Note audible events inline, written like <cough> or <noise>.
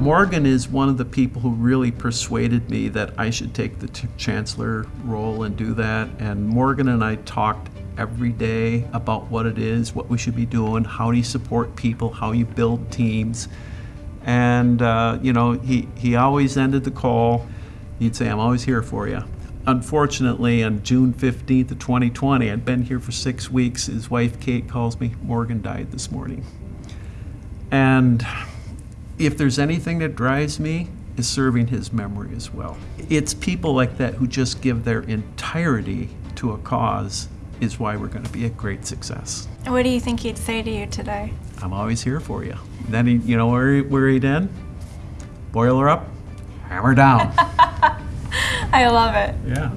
Morgan is one of the people who really persuaded me that I should take the chancellor role and do that. And Morgan and I talked every day about what it is, what we should be doing, how do you support people, how you build teams. And, uh, you know, he, he always ended the call. He'd say, I'm always here for you. Unfortunately, on June 15th of 2020, I'd been here for six weeks. His wife, Kate, calls me, Morgan died this morning. And if there's anything that drives me, is serving his memory as well. It's people like that who just give their entirety to a cause is why we're going to be a great success. What do you think he'd say to you today? I'm always here for you. Then he, you know where he, where he'd end? Boiler up, hammer down. <laughs> I love it. yeah.